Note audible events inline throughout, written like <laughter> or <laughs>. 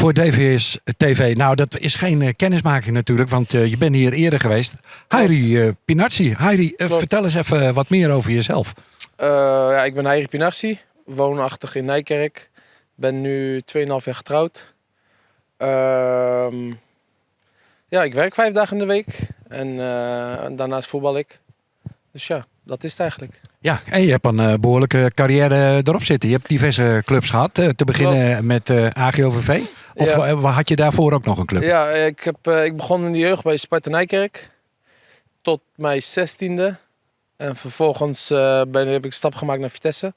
voor DVS TV. Nou, dat is geen uh, kennismaking natuurlijk, want uh, je bent hier eerder geweest. Heiri uh, Pinazzi. Heiri, vertel eens even wat meer over jezelf. ja, ik ben Heiri Pinazzi, woonachtig in Nijkerk. Ben nu 2,5 jaar getrouwd. Ehm, ja, ik werk vijf dagen in de week en daarnaast voetbal ik. Dus ja, dat is het eigenlijk. Ja, en je hebt een uh, behoorlijke carrière erop zitten. Je hebt diverse clubs gehad. Uh, te beginnen Klopt. met uh, AGOVV. Of ja. had je daarvoor ook nog een club? Ja, ik, heb, ik begon in de jeugd bij Sparta Nijkerk. Tot mijn zestiende. En vervolgens ben, heb ik een stap gemaakt naar Vitesse.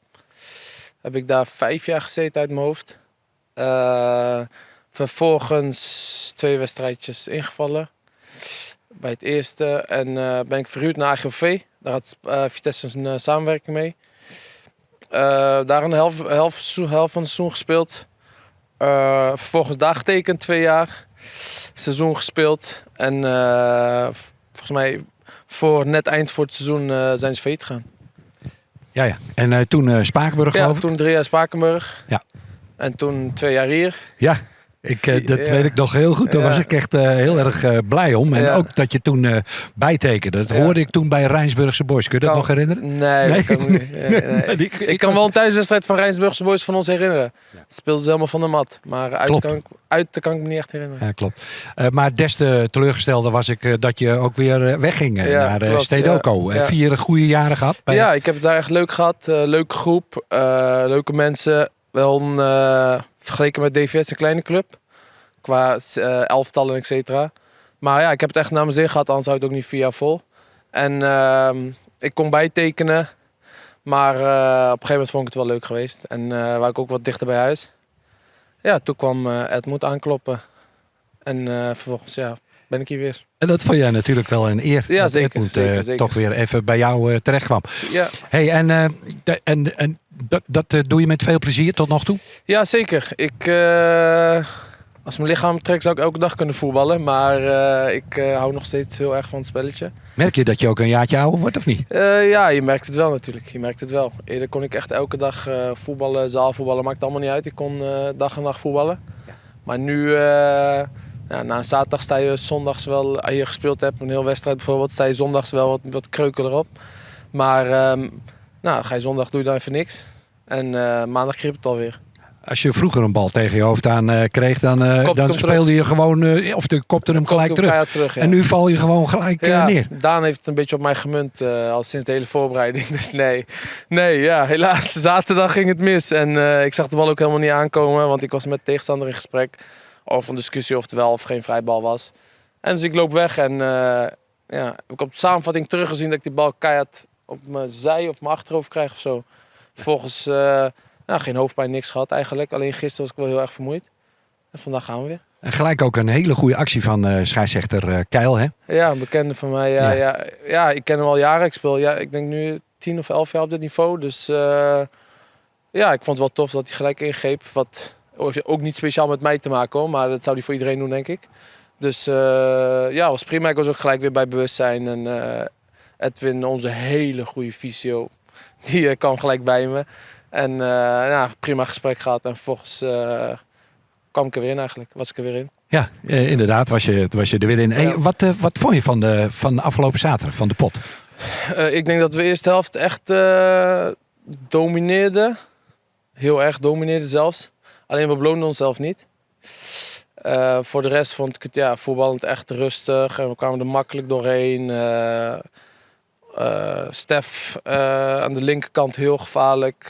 Heb ik daar vijf jaar gezeten uit mijn hoofd. vervolgens twee wedstrijdjes ingevallen. Bij het eerste. En ben ik verhuurd naar AGOV. Daar had Vitesse een samenwerking mee. Daar een helft, helft, helft van het seizoen gespeeld. Vervolgens daar getekend, twee jaar. Seizoen gespeeld. En volgens mij voor net eind voor het seizoen zijn ze failliet gegaan. Ja, ja. En toen Spakenburg Ja, toen drie jaar Spakenburg. Ja. En toen twee jaar hier. Ja, ik, uh, dat weet ik nog heel goed. Daar was ik echt uh, heel erg uh, blij om. En ja. ook dat je toen bijtekende. Dat hoorde ik toen bij Rijnsburgse Boys. Kun je dat kan, nog herinneren? Nee, nee? Kan niet. <laughs> nee, nee. ik, ik kan wel een thuiswedstrijd van Rijnsburgse Boys van ons herinneren. Het speelde ze helemaal van de mat. Maar uit, kan ik, uit kan ik me niet echt herinneren. Ja, klopt. maar des te teleurgestelder was ik dat je ook weer wegging naar klopt, Stedoco. Vier goede jaren gehad. Bij ja, ik heb het daar echt leuk gehad. leuke groep, leuke mensen. Wel een vergeleken met DVS een kleine club. Qua uh, elftallen, et cetera. Maar ja, ik heb het echt naar mijn zin gehad, anders zou het ook niet jaar vol. En uh, ik kon bijtekenen. Maar uh, op een gegeven moment vond ik het wel leuk geweest. En uh, waar ik ook wat dichter bij huis. Ja, toen kwam Edmund aankloppen. En vervolgens ja, ben ik hier weer. En dat vond jij natuurlijk wel een eer. Ja, dat zeker, Edmund, zeker, zeker. toch weer even bij jou terecht kwam. Ja. Hey, en, de, en, en dat, dat doe je met veel plezier tot nog toe? Ja, zeker. Ik als mijn lichaam trekt zou ik elke dag kunnen voetballen. Maar uh, ik uh, hou nog steeds heel erg van het spelletje. Merk je dat je ook een jaartje ouder wordt of niet? Uh, ja, je merkt het wel natuurlijk. Je merkt het wel. Eerder kon ik echt elke dag voetballen, zaalvoetballen. Maakt allemaal niet uit. Ik kon dag en nacht voetballen. Ja. Maar nu, ja, na een zaterdag sta je zondags wel, als je gespeeld hebt, een heel wedstrijd bijvoorbeeld, sta je zondags wel wat, wat kreuken erop. Maar um, nou, ga je zondag doe je dan even niks. En maandag kriep het alweer. Als je vroeger een bal tegen je hoofd aan uh, kreeg, dan, uh, dan speelde terug. je gewoon, uh, of de kopte hem gelijk terug. terug ja. En nu val je gewoon gelijk ja, neer. Daan heeft het een beetje op mij gemunt, al sinds de hele voorbereiding. <laughs> Dus nee, nee ja, helaas. Zaterdag ging het mis. En ik zag de bal ook helemaal niet aankomen, want ik was met de tegenstander in gesprek over een discussie of het wel of geen vrijbal was. En dus ik loop weg en ja, ik heb op de samenvatting teruggezien dat ik die bal keihard op mijn zij of mijn achterhoofd krijg of zo. Vervolgens nou, geen hoofdpijn, niks gehad eigenlijk. Alleen gisteren was ik wel heel erg vermoeid. En vandaag gaan we weer. En gelijk ook een hele goede actie van uh, scheidsrechter uh, Keil, hè? Ja, een bekende van mij. Ja, ja. ja, ja. ik ken hem al jaren. Ik speel, ja, ik denk nu tien of elf jaar op dit niveau. Dus uh, ja, ik vond het wel tof dat hij gelijk ingreep. Wat ook niet speciaal met mij te maken hoor, maar dat zou hij voor iedereen doen, denk ik. Dus ja, was prima. Ik was ook gelijk weer bij bewustzijn. En Edwin, onze hele goede visio, <laughs> die kwam gelijk bij me. En uh, ja, prima gesprek gehad. En vervolgens uh, kwam ik er weer in eigenlijk. Was ik er weer in. Ja, eh, inderdaad was je, was je er weer in. Ja. Wat, wat vond je van de, van de afgelopen zaterdag, van de pot? ik denk dat we de eerste helft echt domineerden. Heel erg domineerden zelfs. Alleen we beloonden onszelf niet. voor de rest vond ik het ja, voetballend echt rustig. En we kwamen er makkelijk doorheen. Uh, Stef aan de linkerkant heel gevaarlijk.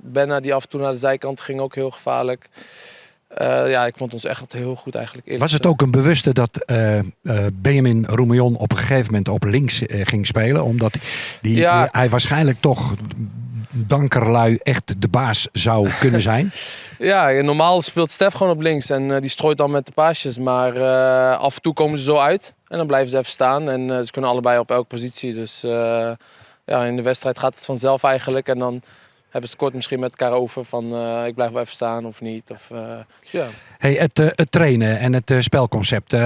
Benna die af en toe naar de zijkant ging ook heel gevaarlijk. ja, ik vond ons echt heel goed eigenlijk. Was het ook een bewuste dat Benjamin Roemion op een gegeven moment op links ging spelen? Omdat die, ja. hij waarschijnlijk toch dankerlui echt de baas zou kunnen zijn? <laughs> ja, normaal speelt Stef gewoon op links en uh, die strooit dan met de paasjes. Maar uh, af en toe komen ze zo uit en dan blijven ze even staan. En uh, ze kunnen allebei op elke positie. Dus ja, in de wedstrijd gaat het vanzelf eigenlijk. En dan hebben ze het kort misschien met elkaar over van ik blijf wel even staan of niet. Of, dus ja. Hey, het, het trainen en het spelconcept,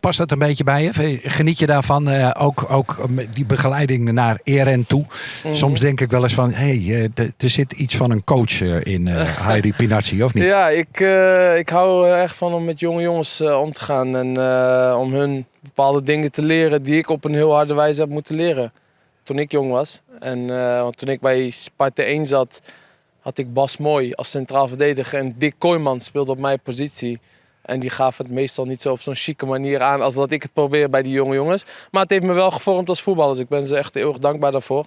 past dat een beetje bij je? Geniet je daarvan? ook, ook die begeleiding naar ERN toe. Mhm. Soms denk ik wel eens van, hey, er zit iets van een coach in <laughs> Heidi Pinazzi, of niet? Ja, ik, ik hou echt van om met jonge jongens om te gaan en om hun bepaalde dingen te leren die ik op een heel harde wijze heb moeten leren toen ik jong was. En want toen ik bij Sparta 1 zat, had ik Bas Mooi als centraal verdediger en Dick Kooijman speelde op mijn positie. En die gaf het meestal niet zo op zo'n chique manier aan als dat ik het probeer bij die jonge jongens. Maar het heeft me wel gevormd als voetballer, dus ik ben ze echt heel erg dankbaar daarvoor.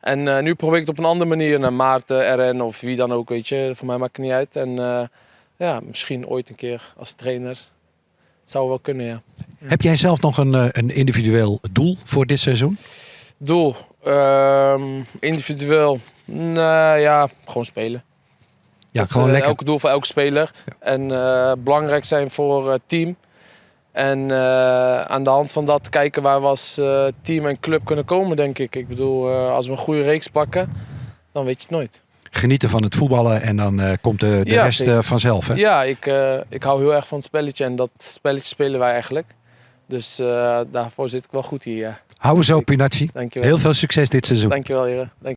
En uh, nu probeer ik het op een andere manier naar Maarten, RN of wie dan ook, weet je. Voor mij maakt het niet uit. En uh, ja, misschien ooit een keer als trainer. Het zou wel kunnen, ja. Heb jij zelf nog een, een individueel doel voor dit seizoen? Doel? Um, individueel? Nou ja, gewoon spelen. Ja, dat gewoon uh, lekker. Elke doel voor elke speler. Ja. En uh, belangrijk zijn voor het team. En uh, aan de hand van dat kijken waar we als team en club kunnen komen, denk ik. Ik bedoel, als we een goede reeks pakken, dan weet je het nooit. Genieten van het voetballen en dan komt de, de ja, rest vanzelf. Hè? Ja, ik, ik hou heel erg van het spelletje en dat spelletje spelen wij eigenlijk. Dus daarvoor zit ik wel goed hier. Ja. Hou zo, Pinacci. Heel veel succes dit seizoen. Dankjewel, heren. Dank